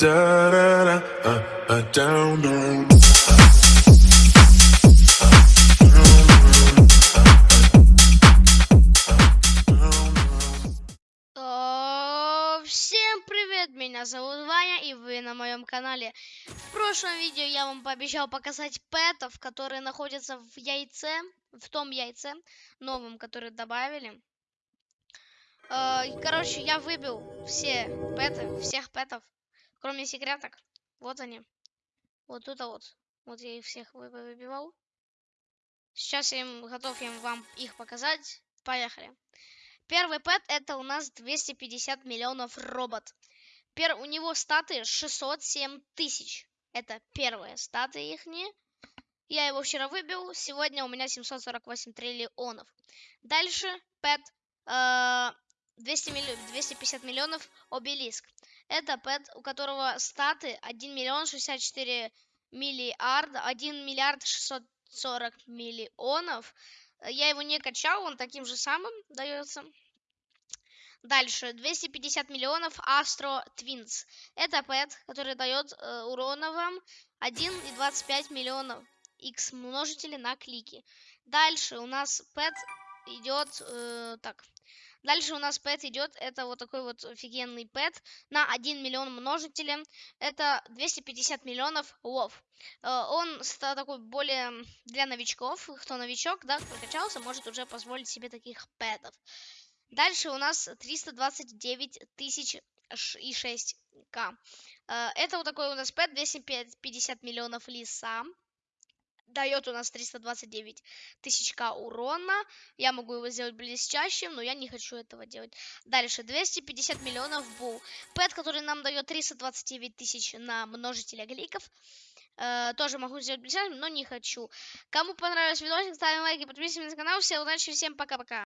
Всем привет, меня зовут Ваня, и вы на моем канале. В прошлом видео я вам пообещал показать пэтов, которые находятся в яйце, в том яйце, новом, который добавили. Э, Короче, я выбил все пэты, всех пэтов, кроме секреток. Вот они. Вот тут вот. Вот я их всех вы- выбивал. Сейчас я им, готов им вам их показать. Поехали. Первый пэт это у нас 250 миллионов робот. Пер... У него статы 607 тысяч. Это первые статы их. Я его вчера выбил. Сегодня у меня 748 триллионов. Дальше пэт э, 200 милли- 250 миллионов обелиск. Это пэт, у которого статы 1 миллион 64 миллиарда, 1 миллиард 640 миллионов. Я его не качал, он таким же самым дается. Дальше 250 миллионов Astro Twins. Это пэт, который дает э, урона вам 1,25 миллионов x множители на клики. Дальше у нас пэт идет э, так. Дальше у нас пэт идет, это вот такой вот офигенный пэт на 1 миллион множителя. Это 250 миллионов лов. Э, Он ста- такой более для новичков. Кто новичок, да, прокачался, может уже позволить себе таких пэтов. Дальше у нас 329 тысяч и 6 к. Э, Это вот такой у нас пэт 250 миллионов лиса. Дает у нас 329 тысяч к урона. Я могу его сделать блестящим, но я не хочу этого делать. Дальше 250 миллионов бул. Пэт, который нам дает 329 тысяч на множителя кликов. Э, тоже могу сделать блестящим, но не хочу. Кому понравился видосик, ставим лайки, подписываемся на канал. Всем удачи, всем пока-пока.